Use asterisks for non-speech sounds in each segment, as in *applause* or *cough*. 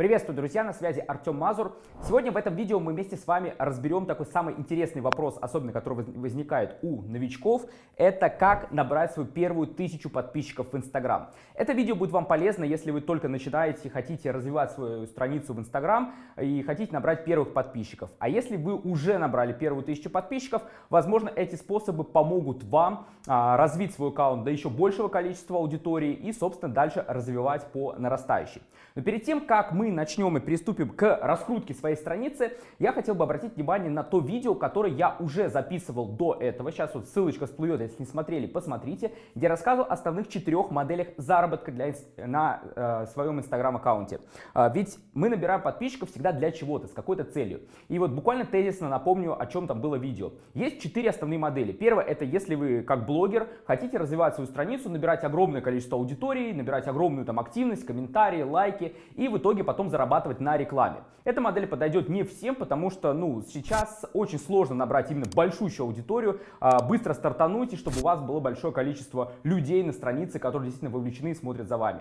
Приветствую, друзья, на связи Артем Мазур. Сегодня в этом видео мы вместе с вами разберем такой самый интересный вопрос, особенно который возникает у новичков. Это как набрать свою первую тысячу подписчиков в Инстаграм. Это видео будет вам полезно, если вы только начинаете, хотите развивать свою страницу в Инстаграм и хотите набрать первых подписчиков. А если вы уже набрали первую тысячу подписчиков, возможно, эти способы помогут вам а, развить свой аккаунт до еще большего количества аудитории и, собственно, дальше развивать по нарастающей. Но перед тем, как мы начнем и приступим к раскрутке своей страницы, я хотел бы обратить внимание на то видео, которое я уже записывал до этого. Сейчас вот ссылочка всплывет, если не смотрели, посмотрите, где рассказывал о основных четырех моделях заработка для, на э, своем инстаграм-аккаунте. Э, ведь мы набираем подписчиков всегда для чего-то, с какой-то целью. И вот буквально тезисно напомню, о чем там было видео. Есть четыре основные модели. Первое, это если вы как блогер хотите развивать свою страницу, набирать огромное количество аудитории, набирать огромную там активность, комментарии, лайки, и в итоге потом зарабатывать на рекламе. Эта модель подойдет не всем, потому что ну, сейчас очень сложно набрать именно большущую аудиторию, а, быстро стартануть, и чтобы у вас было большое количество людей на странице, которые действительно вовлечены и смотрят за вами.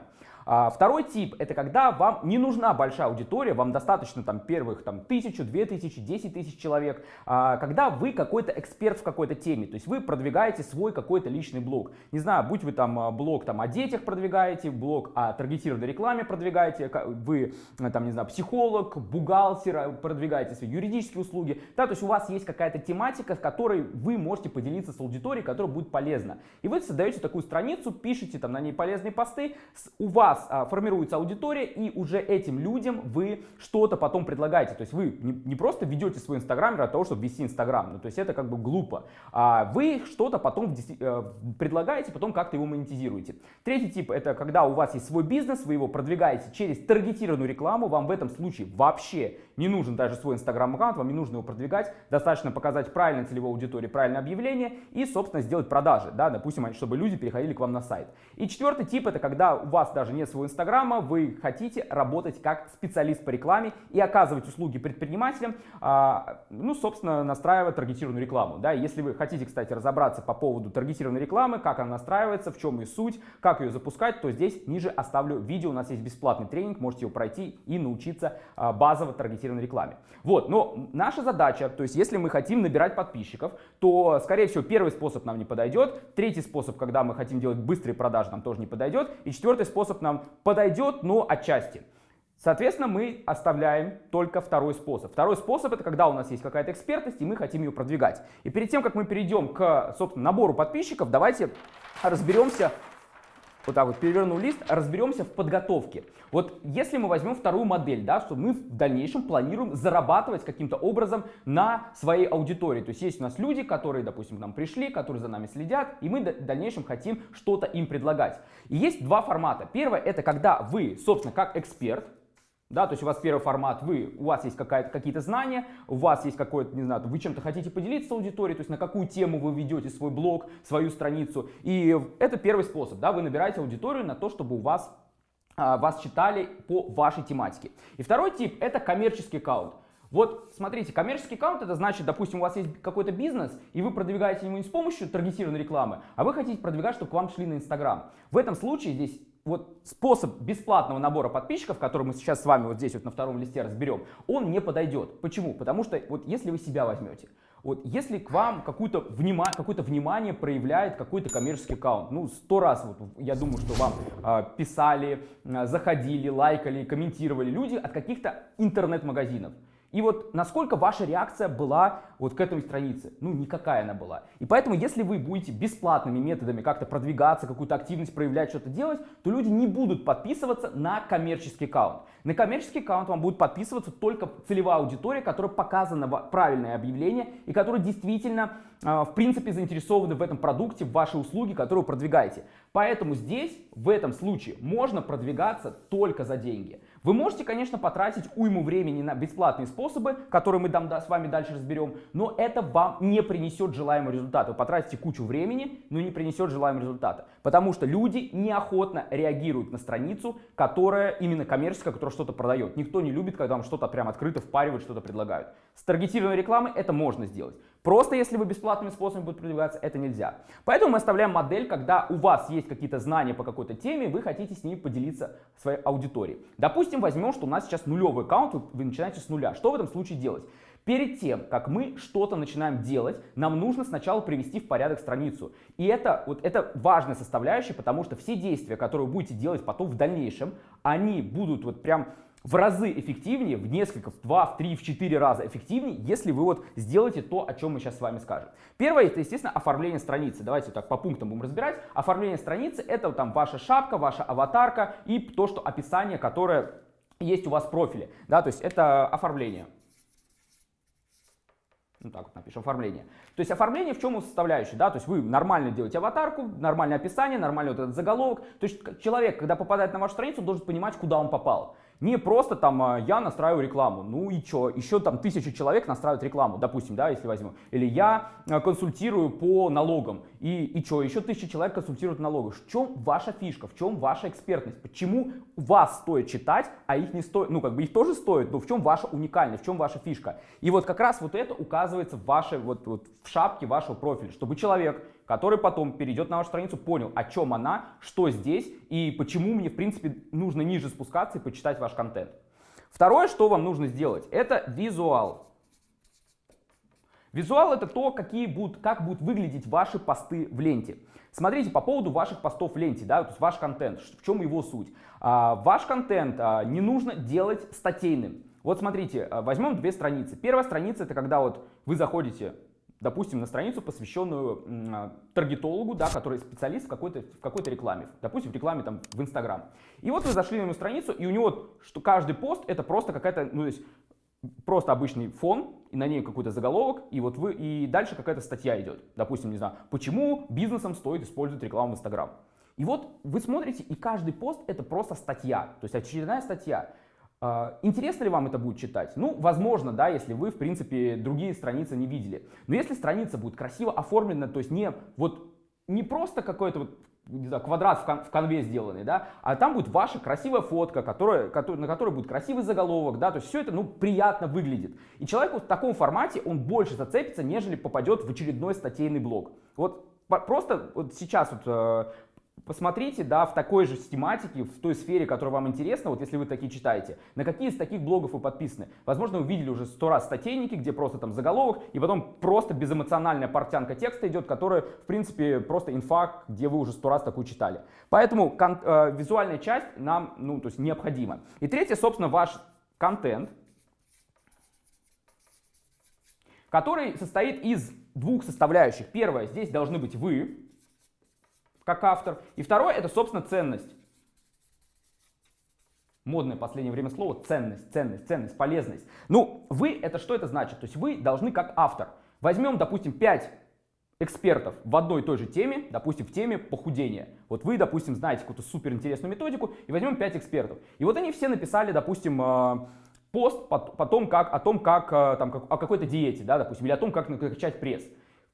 А, второй тип это когда вам не нужна большая аудитория, вам достаточно там первых там тысячу, две тысячи, десять тысяч человек, а, когда вы какой-то эксперт в какой-то теме, то есть вы продвигаете свой какой-то личный блог. Не знаю, будь вы там а, блог там о детях продвигаете, блог о таргетированной рекламе продвигаете, вы там не знаю психолог, бухгалтер, продвигаете свои юридические услуги, да, то есть у вас есть какая-то тематика, в которой вы можете поделиться с аудиторией, которая будет полезна. И вы создаете такую страницу, пишете там на ней полезные посты, у вас вас а, формируется аудитория, и уже этим людям вы что-то потом предлагаете. То есть вы не, не просто ведете свой инстаграм для того, чтобы вести инстаграм, ну, то есть это как бы глупо. А вы что-то потом э, предлагаете, потом как-то его монетизируете. Третий тип это когда у вас есть свой бизнес, вы его продвигаете через таргетированную рекламу, вам в этом случае вообще не нужен даже свой инстаграм-аккаунт, вам не нужно его продвигать, достаточно показать правильной целевой аудитории, правильное объявление и, собственно, сделать продажи, да, допустим, чтобы люди переходили к вам на сайт. И четвертый тип это когда у вас даже нет своего инстаграма, вы хотите работать как специалист по рекламе и оказывать услуги предпринимателям, а, ну, собственно, настраивая таргетированную рекламу. Да. Если вы хотите, кстати, разобраться по поводу таргетированной рекламы, как она настраивается, в чем ее суть, как ее запускать, то здесь ниже оставлю видео, у нас есть бесплатный тренинг, можете его пройти и научиться а, базово таргетированной рекламе. Вот, но наша задача, то есть если мы хотим набирать подписчиков, то, скорее всего, первый способ нам не подойдет, третий способ, когда мы хотим делать быстрые продажи, нам тоже не подойдет, и четвертый способ нам подойдет, но отчасти. Соответственно, мы оставляем только второй способ. Второй способ это когда у нас есть какая-то экспертность и мы хотим ее продвигать. И перед тем, как мы перейдем к, собственно, набору подписчиков, давайте разберемся, вот так вот перевернул лист, разберемся в подготовке. Вот если мы возьмем вторую модель, да, что мы в дальнейшем планируем зарабатывать каким-то образом на своей аудитории. То есть есть у нас люди, которые, допустим, к нам пришли, которые за нами следят, и мы в дальнейшем хотим что-то им предлагать. И есть два формата. Первое это когда вы, собственно, как эксперт, да, то есть у вас первый формат, вы, у вас есть какие-то знания, у вас есть какое-то, не знаю, вы чем-то хотите поделиться с аудиторией, то есть на какую тему вы ведете свой блог, свою страницу. И это первый способ, да, вы набираете аудиторию на то, чтобы у вас, а, вас читали по вашей тематике. И второй тип это коммерческий аккаунт. Вот смотрите, коммерческий аккаунт это значит, допустим, у вас есть какой-то бизнес, и вы продвигаете его не с помощью таргетированной рекламы, а вы хотите продвигать, чтобы к вам шли на Инстаграм. В этом случае здесь вот способ бесплатного набора подписчиков, который мы сейчас с вами вот здесь вот на втором листе разберем, он не подойдет. Почему? Потому что вот если вы себя возьмете, вот если к вам какое-то внима, какое внимание проявляет какой-то коммерческий аккаунт, ну сто раз вот я думаю, что вам э, писали, э, заходили, лайкали, комментировали люди от каких-то интернет-магазинов. И вот насколько ваша реакция была вот к этой странице? Ну, никакая она была. И поэтому, если вы будете бесплатными методами как-то продвигаться, какую-то активность проявлять, что-то делать, то люди не будут подписываться на коммерческий аккаунт. На коммерческий аккаунт вам будет подписываться только целевая аудитория, которая показана правильное объявление и которая действительно, а, в принципе, заинтересованы в этом продукте, в вашей услуге, которую продвигаете. Поэтому здесь, в этом случае, можно продвигаться только за деньги. Вы можете, конечно, потратить уйму времени на бесплатные способы, которые мы там, с вами дальше разберем, но это вам не принесет желаемый результат. Вы потратите кучу времени, но не принесет желаемого результата. Потому что люди неохотно реагируют на страницу, которая именно коммерческая, которая что-то продает. Никто не любит, когда вам что-то прям открыто впаривают, что-то предлагают. С таргетированной рекламой это можно сделать. Просто если вы бесплатными способами будете продвигаться, это нельзя. Поэтому мы оставляем модель, когда у вас есть какие-то знания по какой-то теме, вы хотите с ними поделиться своей аудиторией. Допустим, возьмем, что у нас сейчас нулевый аккаунт, вы начинаете с нуля. Что в этом случае делать? Перед тем, как мы что-то начинаем делать, нам нужно сначала привести в порядок страницу. И это, вот, это важная составляющая, потому что все действия, которые вы будете делать потом в дальнейшем, они будут вот прям в разы эффективнее, в несколько, в два, в три, в четыре раза эффективнее, если вы вот сделаете то, о чем мы сейчас с вами скажем. Первое, это, естественно, оформление страницы. Давайте так по пунктам будем разбирать. Оформление страницы — это там ваша шапка, ваша аватарка и то, что описание, которое есть у вас в профиле. Да, то есть это оформление. Ну так вот напишем, оформление. То есть оформление в чем составляющая, да, то есть вы нормально делаете аватарку, нормальное описание, нормальный вот этот заголовок. То есть человек, когда попадает на вашу страницу, должен понимать, куда он попал. Не просто там а, я настраиваю рекламу, ну и что, еще там тысячу человек настраивают рекламу, допустим, да, если возьмем. Или я а, консультирую по налогам, и, и что, еще тысяча человек консультируют налогы. В чем ваша фишка, в чем ваша экспертность? Почему вас стоит читать, а их не стоит, ну как бы их тоже стоит, но в чем ваша уникальность, в чем ваша фишка? И вот как раз вот это указывается в вашей, вот, вот в шапке вашего профиля, чтобы человек, который потом перейдет на вашу страницу, понял, о чем она, что здесь и почему мне, в принципе, нужно ниже спускаться и почитать ваш контент. Второе, что вам нужно сделать, это визуал. Визуал это то, какие будут, как будут выглядеть ваши посты в ленте. Смотрите, по поводу ваших постов в ленте, да, то есть ваш контент, в чем его суть. А, ваш контент а, не нужно делать статейным. Вот смотрите, а, возьмем две страницы. Первая страница это когда вот вы заходите допустим, на страницу, посвященную э, таргетологу, да, который специалист в какой-то в какой-то рекламе, допустим, в рекламе там в Инстаграм. И вот вы зашли на его страницу, и у него что каждый пост это просто какая-то, ну то есть просто обычный фон, и на ней какой-то заголовок, и вот вы и дальше какая-то статья идет. Допустим, не знаю, почему бизнесам стоит использовать рекламу в Инстаграм. И вот вы смотрите, и каждый пост это просто статья, то есть очередная статья. А, интересно ли вам это будет читать? Ну, возможно, да, если вы, в принципе, другие страницы не видели. Но если страница будет красиво оформлена, то есть не вот не просто какой-то вот не знаю, квадрат в, кон в конве сделанный, да, а там будет ваша красивая фотка, которая, на которой будет красивый заголовок, да, то есть все это, ну, приятно выглядит. И человеку в таком формате он больше зацепится, нежели попадет в очередной статейный блог. Вот просто вот сейчас вот э, Посмотрите, да, в такой же тематике, в той сфере, которая вам интересна, вот если вы такие читаете, на какие из таких блогов вы подписаны. Возможно, вы видели уже сто раз статейники, где просто там заголовок, и потом просто безэмоциональная портянка текста идет, которая, в принципе, просто инфа, где вы уже сто раз такую читали. Поэтому э, визуальная часть нам, ну, то есть необходима. И третье, собственно, ваш контент, который состоит из двух составляющих. Первое, здесь должны быть вы, как автор. И второе, это, собственно, ценность. Модное в последнее время слово ценность, ценность, ценность, полезность. Ну, вы, это что это значит? То есть вы должны как автор. Возьмем, допустим, 5 экспертов в одной и той же теме, допустим, в теме похудения. Вот вы, допустим, знаете какую-то суперинтересную методику, и возьмем 5 экспертов. И вот они все написали, допустим, э, пост потом как, о том, как, э, там, как, о какой-то диете, да, допустим, или о том, как накачать пресс.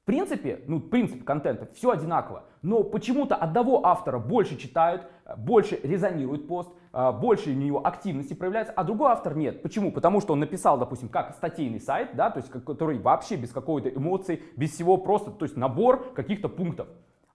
Принципе, ну, принцип контента, все одинаково, но почему-то одного автора больше читают, больше резонирует пост, а, больше у него активности проявляется, а другой автор нет. Почему? Потому что он написал, допустим, как статейный сайт, да, то есть который вообще без какой-то эмоции, без всего просто, то есть набор каких-то пунктов.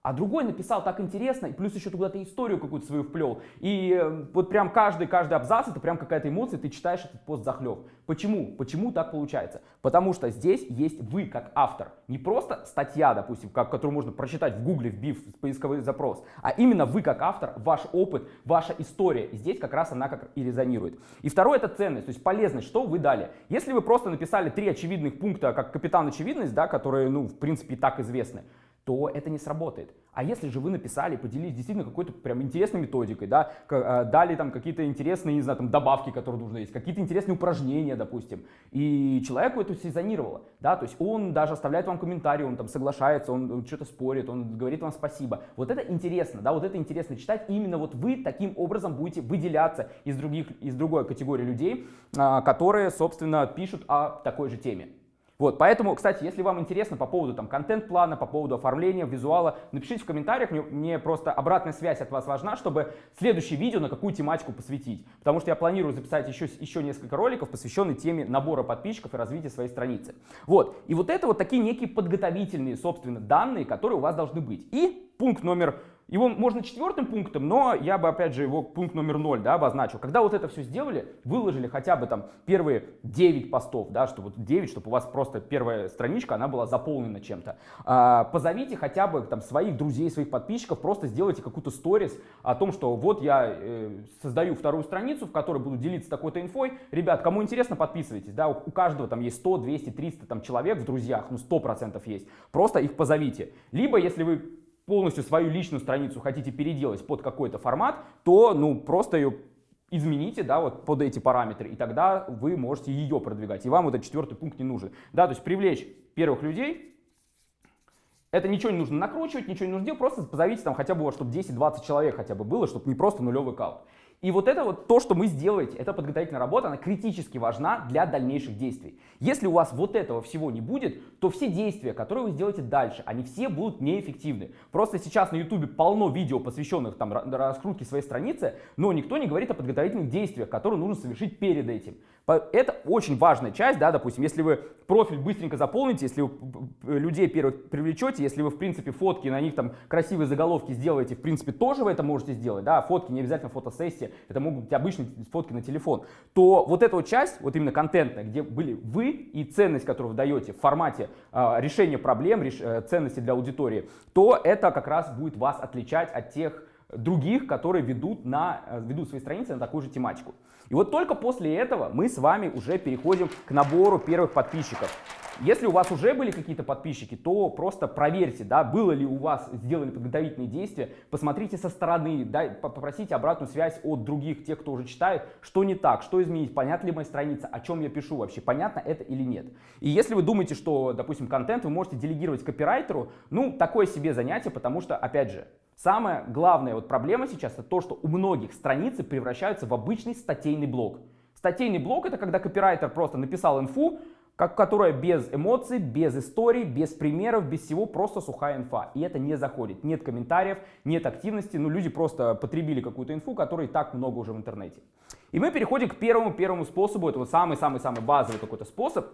А другой написал так интересно, и плюс еще куда-то историю какую-то свою вплел. И э, вот прям каждый, каждый абзац, это прям какая-то эмоция, ты читаешь этот пост захлеб. Почему? Почему так получается? Потому что здесь есть вы как автор. Не просто статья, допустим, как, которую можно прочитать в гугле, вбив поисковый запрос, а именно вы как автор, ваш опыт, ваша история. И здесь как раз она как и резонирует. И второе это ценность, то есть полезность, что вы дали. Если вы просто написали три очевидных пункта, как капитан очевидность, да, которые, ну, в принципе, и так известны, то это не сработает. А если же вы написали, поделились действительно какой-то прям интересной методикой, да, э, дали там какие-то интересные, не знаю, там добавки, которые нужно есть, какие-то интересные упражнения, допустим, и человеку это сезонировало, да, то есть он даже оставляет вам комментарий, он там соглашается, он что-то спорит, он говорит вам спасибо. Вот это интересно, да, вот это интересно читать, именно вот вы таким образом будете выделяться из других, из другой категории людей, а, которые, собственно, пишут о такой же теме. Вот, поэтому, кстати, если вам интересно по поводу там контент-плана, по поводу оформления, визуала, напишите в комментариях, мне, мне просто обратная связь от вас важна, чтобы следующее видео на какую тематику посвятить. Потому что я планирую записать еще, еще несколько роликов, посвященных теме набора подписчиков и развития своей страницы. Вот, и вот это вот такие некие подготовительные, собственно, данные, которые у вас должны быть. И пункт номер его можно четвертым пунктом, но я бы, опять же, его пункт номер ноль да, обозначил. Когда вот это все сделали, выложили хотя бы там первые 9 постов, да, чтобы вот 9, чтобы у вас просто первая страничка, она была заполнена чем-то. А, позовите хотя бы там своих друзей, своих подписчиков, просто сделайте какую-то сторис о том, что вот я э, создаю вторую страницу, в которой буду делиться такой-то инфой. Ребят, кому интересно, подписывайтесь, да, у, у каждого там есть 100, 200, 300 там человек в друзьях, ну 100% есть. Просто их позовите. Либо, если вы полностью свою личную страницу хотите переделать под какой-то формат, то ну просто ее измените, да, вот под эти параметры, и тогда вы можете ее продвигать, и вам вот этот четвертый пункт не нужен. Да, то есть привлечь первых людей, это ничего не нужно накручивать, ничего не нужно делать, просто позовите там хотя бы, чтобы 10-20 человек хотя бы было, чтобы не просто нулевый аккаунт. И вот это вот то, что мы сделаете, эта подготовительная работа, она критически важна для дальнейших действий. Если у вас вот этого всего не будет, то все действия, которые вы сделаете дальше, они все будут неэффективны. Просто сейчас на YouTube полно видео, посвященных там раскрутке своей страницы, но никто не говорит о подготовительных действиях, которые нужно совершить перед этим. Это очень важная часть, да, допустим, если вы профиль быстренько заполните, если вы людей первых привлечете, если вы, в принципе, фотки, на них там красивые заголовки сделаете, в принципе, тоже вы это можете сделать, да, фотки не обязательно фотосессии, это могут быть обычные фотки на телефон, то вот эта вот часть, вот именно контентная, где были вы и ценность, которую вы даете в формате э, решения проблем, реш, э, ценности для аудитории, то это как раз будет вас отличать от тех других, которые ведут, на, э, ведут свои страницы на такую же тематику. И вот только после этого мы с вами уже переходим к набору первых подписчиков. Если у вас уже были какие-то подписчики, то просто проверьте, да, было ли у вас сделали подготовительные действия, посмотрите со стороны, да, попросите обратную связь от других, тех, кто уже читает, что не так, что изменить, понятна ли моя страница, о чем я пишу вообще, понятно это или нет. И если вы думаете, что, допустим, контент вы можете делегировать копирайтеру, ну, такое себе занятие, потому что, опять же, Самая главная вот проблема сейчас это то, что у многих страницы превращаются в обычный статейный блог. Статейный блог это когда копирайтер просто написал инфу, как, которая без эмоций, без историй, без примеров, без всего, просто сухая инфа. И это не заходит. Нет комментариев, нет активности, ну люди просто потребили какую-то инфу, которой так много уже в интернете. И мы переходим к первому первому способу, это вот самый-самый-самый базовый какой-то способ,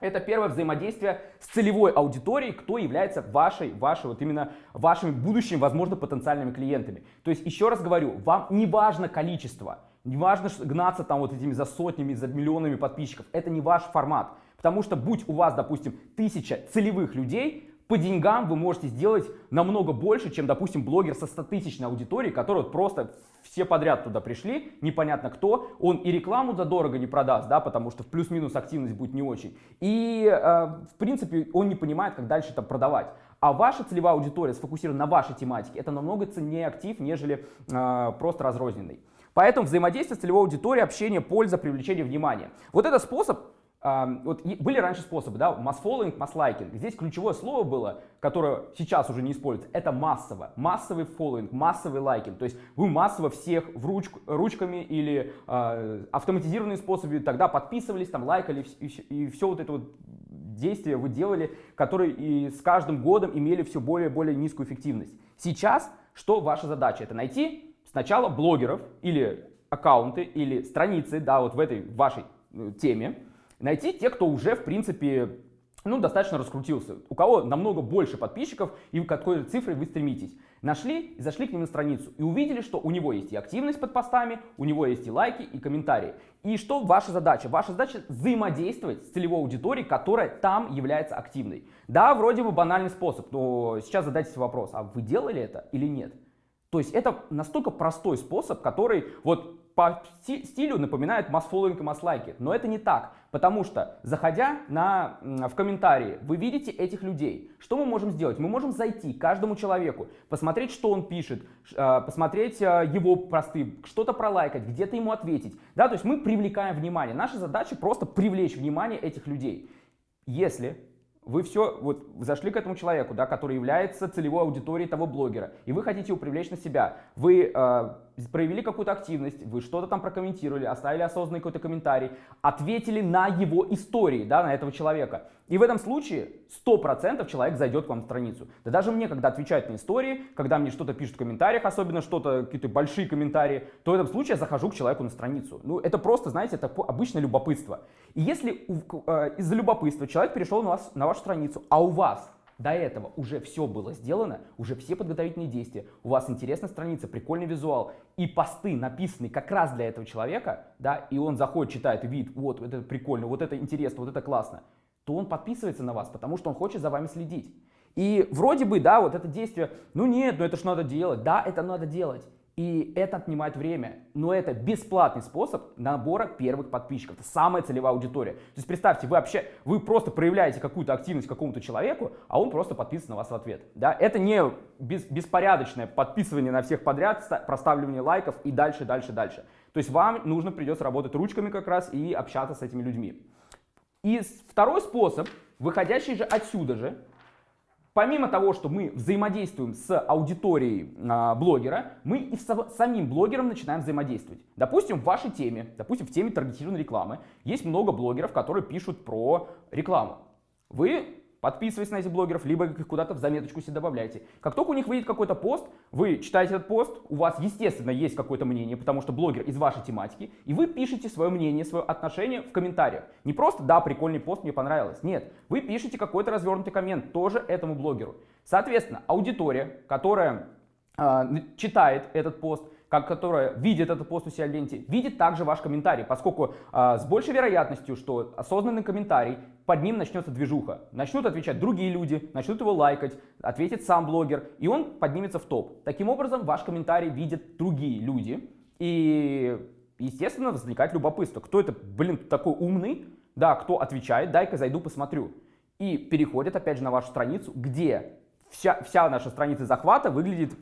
это первое взаимодействие с целевой аудиторией, кто является вашей, вашей, вот именно вашими будущими, возможно, потенциальными клиентами. То есть, еще раз говорю, вам не важно количество, не важно гнаться там вот этими за сотнями, за миллионами подписчиков. Это не ваш формат. Потому что будь у вас, допустим, тысяча целевых людей, по деньгам вы можете сделать намного больше, чем, допустим, блогер со 100-тысячной аудиторией, который вот просто все подряд туда пришли, непонятно кто, он и рекламу за дорого не продаст, да, потому что плюс-минус активность будет не очень. И, э, в принципе, он не понимает, как дальше это продавать. А ваша целевая аудитория сфокусирована на вашей тематике, это намного ценнее актив, нежели э, просто разрозненный. Поэтому взаимодействие с целевой аудиторией, общение, польза, привлечение внимания. Вот этот способ вот были раньше способы, да, mass liking. Здесь ключевое слово было, которое сейчас уже не используется, это массово. Массовый following, массовый лайкинг. То есть вы массово всех в руч, ручками или э, автоматизированные способы тогда подписывались, там лайкали и, и все вот это вот действия вы делали, которые и с каждым годом имели все более и более низкую эффективность. Сейчас что ваша задача? Это найти сначала блогеров или аккаунты или страницы, да, вот в этой вашей э, теме, найти те, кто уже, в принципе, ну, достаточно раскрутился, у кого намного больше подписчиков и к какой цифре вы стремитесь. Нашли и зашли к ним на страницу и увидели, что у него есть и активность под постами, у него есть и лайки, и комментарии. И что ваша задача? Ваша задача взаимодействовать с целевой аудиторией, которая там является активной. Да, вроде бы банальный способ, но сейчас задайте себе вопрос, а вы делали это или нет? То есть это настолько простой способ, который вот по стилю напоминает масс-фолловинг и масс-лайки. Но это не так, потому что, заходя на, в комментарии, вы видите этих людей. Что мы можем сделать? Мы можем зайти к каждому человеку, посмотреть, что он пишет, а, посмотреть а, его посты, что-то пролайкать, где-то ему ответить. Да, то есть мы привлекаем внимание. Наша задача просто привлечь внимание этих людей. Если вы все, вот зашли к этому человеку, да, который является целевой аудиторией того блогера, и вы хотите его привлечь на себя, вы э, проявили какую-то активность, вы что-то там прокомментировали, оставили осознанный какой-то комментарий, ответили на его истории, да, на этого человека. И в этом случае 100% человек зайдет к вам в страницу. Да даже мне, когда отвечают на истории, когда мне что-то пишут в комментариях, особенно что-то, какие-то большие комментарии, то в этом случае я захожу к человеку на страницу. Ну, это просто, знаете, это обычное любопытство. И если э, из-за любопытства человек перешел на, вас, на вашу страницу, а у вас до этого уже все было сделано, уже все подготовительные действия, у вас интересная страница, прикольный визуал, и посты написаны как раз для этого человека, да, и он заходит, читает видит, вот, вот это прикольно, вот это интересно, вот это классно, то он подписывается на вас, потому что он хочет за вами следить. И вроде бы, да, вот это действие, ну нет, ну это ж надо делать, да, это надо делать. И это отнимает время. Но это бесплатный способ набора первых подписчиков. Это самая целевая аудитория. То есть представьте, вы вообще, вы просто проявляете какую-то активность какому-то человеку, а он просто подписывается на вас в ответ. Да? Это не без, беспорядочное подписывание на всех подряд, проставливание лайков и дальше, дальше, дальше. То есть вам нужно придется работать ручками как раз и общаться с этими людьми. И второй способ, выходящий же отсюда же, Помимо того, что мы взаимодействуем с аудиторией э, блогера, мы и с самим блогером начинаем взаимодействовать. Допустим, в вашей теме, допустим, в теме таргетированной рекламы, есть много блогеров, которые пишут про рекламу. Вы Подписывайтесь на этих блогеров, либо их куда-то в заметочку себе добавляйте. Как только у них выйдет какой-то пост, вы читаете этот пост, у вас, естественно, есть какое-то мнение, потому что блогер из вашей тематики, и вы пишете свое мнение, свое отношение в комментариях. Не просто «да, прикольный пост, мне понравилось». Нет, вы пишете какой-то развернутый коммент тоже этому блогеру. Соответственно, аудитория, которая э, читает этот пост, как, которая видит этот пост у себя в ленте, видит также ваш комментарий, поскольку а, с большей вероятностью, что осознанный комментарий, под ним начнется движуха. Начнут отвечать другие люди, начнут его лайкать, ответит сам блогер, и он поднимется в топ. Таким образом, ваш комментарий видят другие люди, и, естественно, возникает любопытство. Кто это, блин, такой умный? Да, кто отвечает, дай-ка зайду посмотрю. И переходят опять же на вашу страницу, где вся, вся наша страница захвата выглядит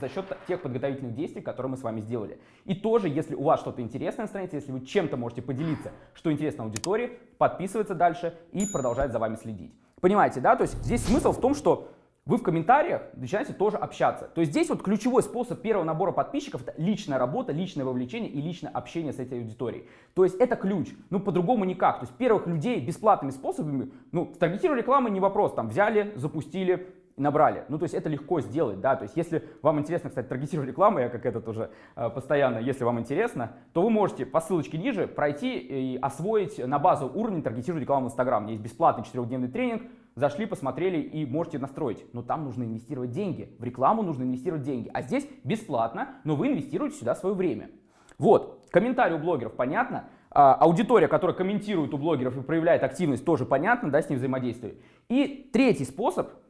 за счет тех подготовительных действий, которые мы с вами сделали. И тоже, если у вас что-то интересное на странице, если вы чем-то можете поделиться, что интересно аудитории, подписываться дальше и продолжать за вами следить. Понимаете, да? То есть здесь смысл в том, что вы в комментариях начинаете тоже общаться. То есть здесь вот ключевой способ первого набора подписчиков это личная работа, личное вовлечение и личное общение с этой аудиторией. То есть это ключ. Ну по-другому никак. То есть первых людей бесплатными способами, ну таргетировали рекламы не вопрос, там взяли, запустили, набрали. Ну, то есть это легко сделать, да, то есть если вам интересно, кстати, таргетировать рекламу, я как это тоже э, постоянно, если вам интересно, то вы можете по ссылочке ниже пройти и освоить на базу уровень таргетировать рекламу в Instagram. Есть бесплатный четырехдневный тренинг, зашли, посмотрели и можете настроить. Но там нужно инвестировать деньги, в рекламу нужно инвестировать деньги. А здесь бесплатно, но вы инвестируете сюда свое время. Вот, комментарий у блогеров понятно, а, аудитория, которая комментирует у блогеров и проявляет активность, тоже понятно, да, с ним взаимодействие. И третий способ –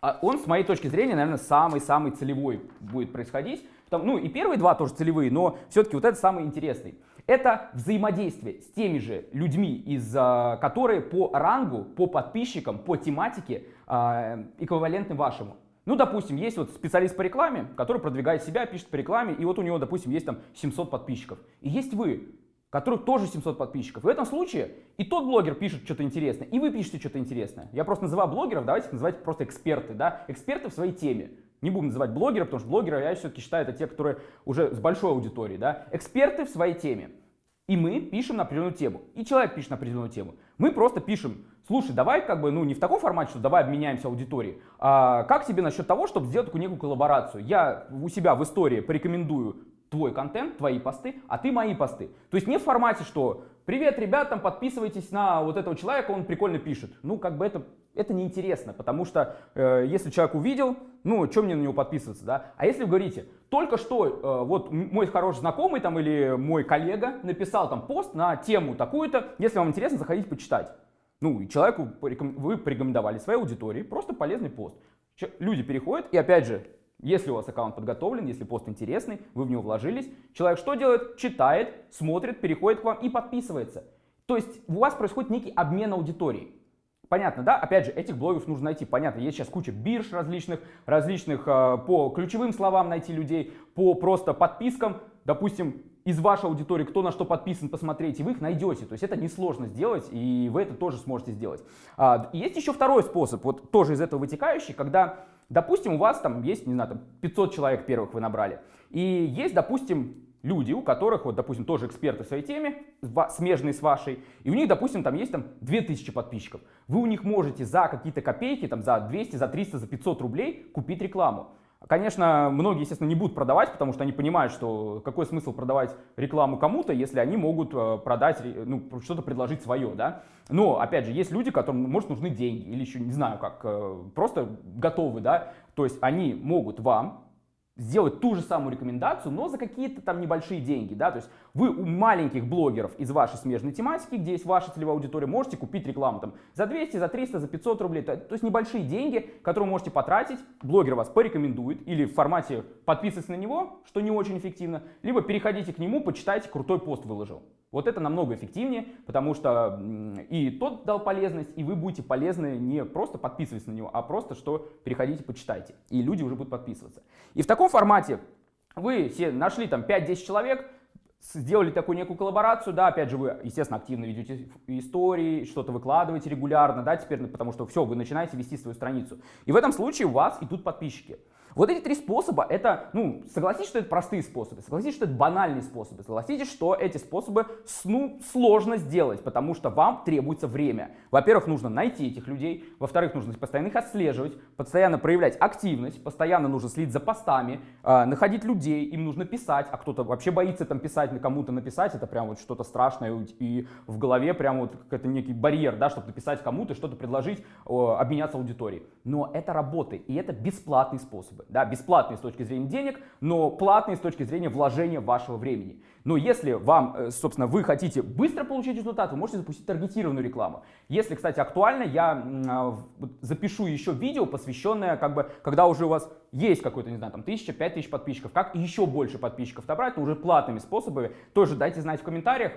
он, с моей точки зрения, наверное, самый-самый целевой будет происходить. Там, ну и первые два тоже целевые, но все-таки вот это самый интересный. Это взаимодействие с теми же людьми, из, а, которые по рангу, по подписчикам, по тематике э, эквивалентны вашему. Ну, допустим, есть вот специалист по рекламе, который продвигает себя, пишет по рекламе, и вот у него, допустим, есть там 700 подписчиков. И есть вы, которых тоже 700 подписчиков. В этом случае и тот блогер пишет что-то интересное, и вы пишете что-то интересное. Я просто называю блогеров, давайте их называть просто эксперты, да, эксперты в своей теме. Не будем называть блогеров, потому что блогеры, я все-таки считаю, это те, которые уже с большой аудиторией, да. Эксперты в своей теме. И мы пишем на определенную тему. И человек пишет на определенную тему. Мы просто пишем, слушай, давай как бы, ну не в таком формате, что давай обменяемся аудиторией, а как тебе насчет того, чтобы сделать такую некую коллаборацию? Я у себя в истории порекомендую твой контент, твои посты, а ты мои посты. То есть не в формате, что «Привет, ребят, там подписывайтесь на вот этого человека, он прикольно пишет». Ну, как бы это, это неинтересно, потому что э, если человек увидел, ну, что мне на него подписываться, да? А если вы говорите, только что э, вот мой хороший знакомый там или мой коллега написал там пост на тему такую-то, если вам интересно, заходите почитать. Ну, и человеку вы порекомендовали своей аудитории просто полезный пост. Люди переходят, и опять же, если у вас аккаунт подготовлен, если пост интересный, вы в него вложились, человек что делает? Читает, смотрит, переходит к вам и подписывается. То есть у вас происходит некий обмен аудиторией. Понятно, да? Опять же, этих блогеров нужно найти. Понятно, есть сейчас куча бирж различных, различных э, по ключевым словам найти людей, по просто подпискам. Допустим, из вашей аудитории, кто на что подписан, посмотреть, и вы их найдете. То есть это несложно сделать, и вы это тоже сможете сделать. А, есть еще второй способ, вот тоже из этого вытекающий, когда Допустим, у вас там есть, не знаю, там 500 человек первых вы набрали. И есть, допустим, люди, у которых, вот, допустим, тоже эксперты в своей теме, смежные с вашей, и у них, допустим, там есть там 2000 подписчиков. Вы у них можете за какие-то копейки, там за 200, за 300, за 500 рублей купить рекламу. Конечно, многие, естественно, не будут продавать, потому что они понимают, что какой смысл продавать рекламу кому-то, если они могут э, продать, ну, что-то предложить свое, да. Но, опять же, есть люди, которым, может, нужны деньги или еще, не знаю как, э, просто готовы, да. То есть они могут вам сделать ту же самую рекомендацию, но за какие-то там небольшие деньги, да, то есть вы у маленьких блогеров из вашей смежной тематики, где есть ваша целевая аудитория, можете купить рекламу там за 200, за 300, за 500 рублей, то, то есть небольшие деньги, которые вы можете потратить, блогер вас порекомендует или в формате подписывайтесь на него, что не очень эффективно, либо переходите к нему, почитайте, крутой пост выложил. Вот это намного эффективнее, потому что и тот дал полезность, и вы будете полезны не просто подписываясь на него, а просто что переходите, почитайте, и люди уже будут подписываться. И в таком формате вы все нашли там 5-10 человек, сделали такую некую коллаборацию, да, опять же, вы, естественно, активно ведете истории, что-то выкладываете регулярно, да, теперь, потому что все, вы начинаете вести свою страницу. И в этом случае у вас идут подписчики. Вот эти три способа, это, ну, согласитесь, что это простые способы, согласитесь, что это банальные способы, согласитесь, что эти способы, ну, сложно сделать, потому что вам требуется время. Во-первых, нужно найти этих людей, во-вторых, нужно постоянно их отслеживать, постоянно проявлять активность, постоянно нужно следить за постами, э, находить людей, им нужно писать, а кто-то вообще боится там писать, на кому-то написать, это прям вот что-то страшное, и в голове прям вот какой-то некий барьер, да, чтобы написать кому-то, что-то предложить, э, обменяться аудиторией. Но это работает, и это бесплатные способы да, бесплатные с точки зрения денег, но платные с точки зрения вложения вашего времени. Но если вам, э, собственно, вы хотите быстро получить результат, вы можете запустить таргетированную рекламу. Если, кстати, актуально, я а, запишу еще видео, посвященное, как бы, когда уже у вас есть какой-то, не знаю, там, тысяча, пять тысяч подписчиков, как еще больше подписчиков набрать, но уже платными способами, тоже дайте знать в комментариях.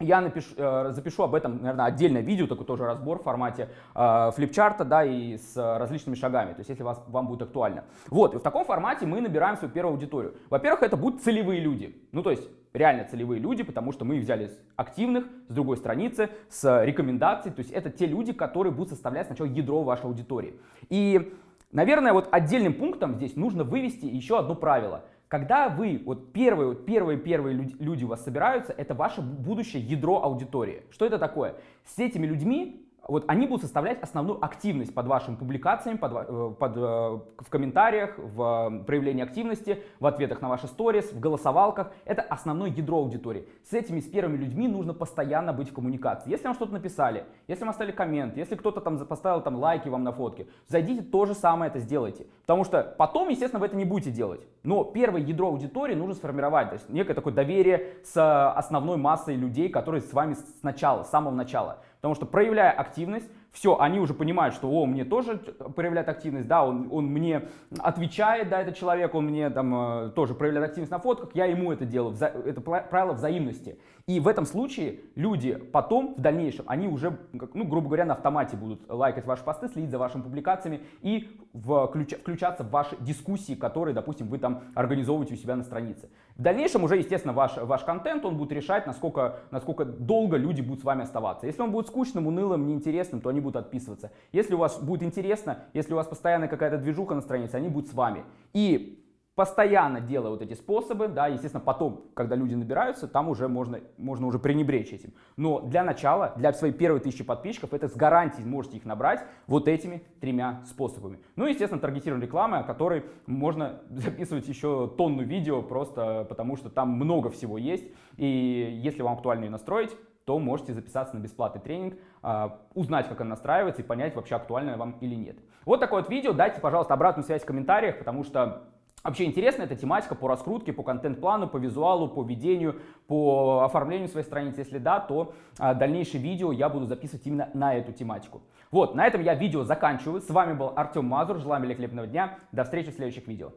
Я напишу, э, запишу об этом, наверное, отдельное видео, такой тоже разбор в формате э, флипчарта, да, и с различными шагами, то есть если вас, вам будет актуально. Вот, и в таком формате мы набираем свою первую аудиторию. Во-первых, это будут целевые люди, ну то есть реально целевые люди, потому что мы их взяли активных, с другой страницы, с рекомендаций, то есть это те люди, которые будут составлять сначала ядро вашей аудитории. И, наверное, вот отдельным пунктом здесь нужно вывести еще одно правило – когда вы, вот первые, вот первые, первые люди, у вас собираются, это ваше будущее ядро аудитории. Что это такое? С этими людьми вот они будут составлять основную активность под вашими публикациями, под, э, под, э, в комментариях, в э, проявлении активности, в ответах на ваши сторис, в голосовалках. Это основное ядро аудитории. С этими, с первыми людьми нужно постоянно быть в коммуникации. Если вам что-то написали, если вам оставили коммент, если кто-то там поставил там лайки вам на фотке, зайдите, то же самое это сделайте. Потому что потом, естественно, вы это не будете делать. Но первое ядро аудитории нужно сформировать. То есть некое такое доверие с основной массой людей, которые с вами сначала, с самого начала. Потому что проявляя активность, все, они уже понимают, что, о, мне тоже проявляет активность, да, он, он мне отвечает, да, этот человек, он мне там э, тоже проявляет активность на фотках, я ему это делаю, это правило взаимности. И в этом случае люди потом, в дальнейшем, они уже, ну, грубо говоря, на автомате будут лайкать ваши посты, следить за вашими публикациями и включ, включаться в ваши дискуссии, которые, допустим, вы там организовываете у себя на странице. В дальнейшем уже, естественно, ваш, ваш контент, он будет решать, насколько, насколько долго люди будут с вами оставаться. Если он будет скучным, унылым, неинтересным, то они будут отписываться. Если у вас будет интересно, если у вас постоянно какая-то движуха на странице, они будут с вами. И постоянно делая вот эти способы, да, естественно, потом, когда люди набираются, там уже можно, можно уже пренебречь этим. Но для начала, для своей первой тысячи подписчиков, это с гарантией можете их набрать вот этими тремя способами. Ну и, естественно, таргетированная реклама, о которой можно *laughs* записывать еще тонну видео, просто потому что там много всего есть. И если вам актуально ее настроить, то можете записаться на бесплатный тренинг, узнать, как она настраивается и понять, вообще актуально вам или нет. Вот такое вот видео. Дайте, пожалуйста, обратную связь в комментариях, потому что Вообще интересна эта тематика по раскрутке, по контент-плану, по визуалу, по ведению, по оформлению своей страницы. Если да, то а, дальнейшие видео я буду записывать именно на эту тематику. Вот, на этом я видео заканчиваю. С вами был Артем Мазур. Желаю великолепного дня. До встречи в следующих видео.